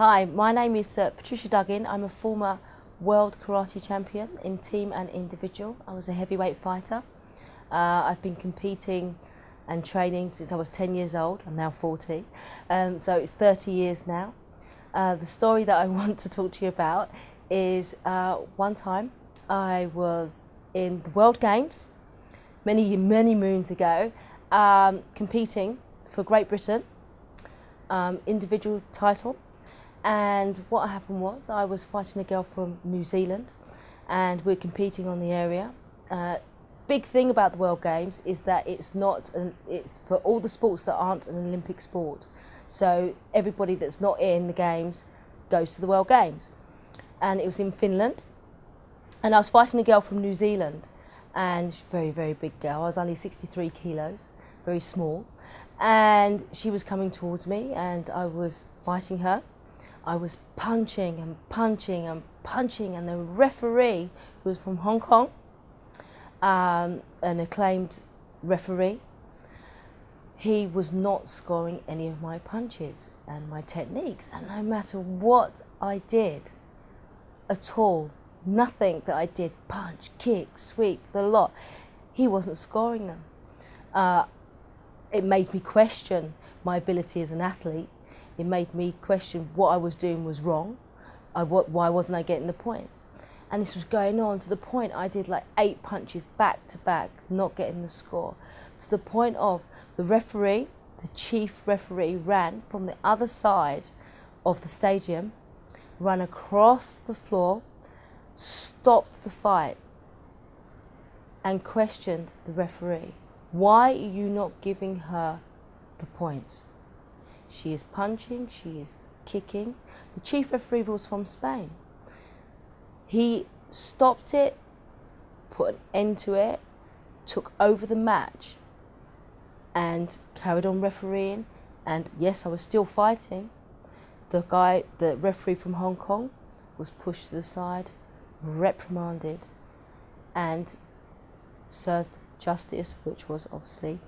Hi, my name is uh, Patricia Duggan. I'm a former world karate champion in team and individual. I was a heavyweight fighter. Uh, I've been competing and training since I was 10 years old. I'm now 40, um, so it's 30 years now. Uh, the story that I want to talk to you about is uh, one time I was in the World Games many, many moons ago, um, competing for Great Britain, um, individual title. And what happened was I was fighting a girl from New Zealand and we're competing on the area. Uh, big thing about the World Games is that it's not, an, it's for all the sports that aren't an Olympic sport. So everybody that's not in the Games goes to the World Games. And it was in Finland. And I was fighting a girl from New Zealand and she's very, very big girl. I was only 63 kilos, very small. And she was coming towards me and I was fighting her. I was punching and punching and punching and the referee, who was from Hong Kong, um, an acclaimed referee, he was not scoring any of my punches and my techniques. And no matter what I did at all, nothing that I did, punch, kick, sweep, the lot, he wasn't scoring them. Uh, it made me question my ability as an athlete. It made me question what I was doing was wrong. I, why wasn't I getting the points? And this was going on to the point I did like eight punches back to back, not getting the score. To the point of the referee, the chief referee, ran from the other side of the stadium, ran across the floor, stopped the fight and questioned the referee. Why are you not giving her the points? She is punching, she is kicking. The chief referee was from Spain. He stopped it, put an end to it, took over the match and carried on refereeing. And yes, I was still fighting. The guy, the referee from Hong Kong, was pushed to the side, reprimanded, and served justice, which was obviously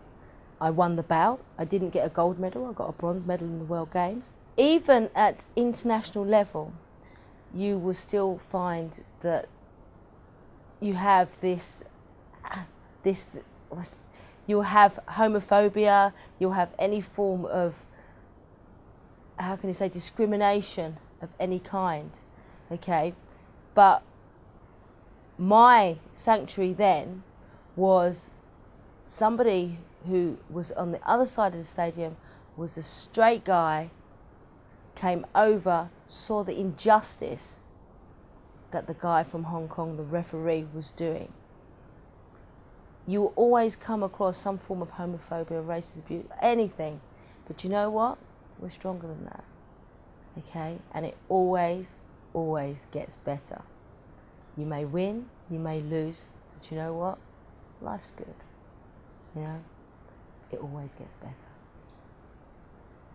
I won the bout. I didn't get a gold medal, I got a bronze medal in the World Games. Even at international level, you will still find that you have this, this, you'll have homophobia, you'll have any form of, how can you say, discrimination of any kind, okay? But my sanctuary then was somebody who was on the other side of the stadium was a straight guy, came over, saw the injustice that the guy from Hong Kong, the referee, was doing. You will always come across some form of homophobia, abuse, anything. But you know what? We're stronger than that. Okay? And it always, always gets better. You may win, you may lose, but you know what? Life's good. You know? It always gets better.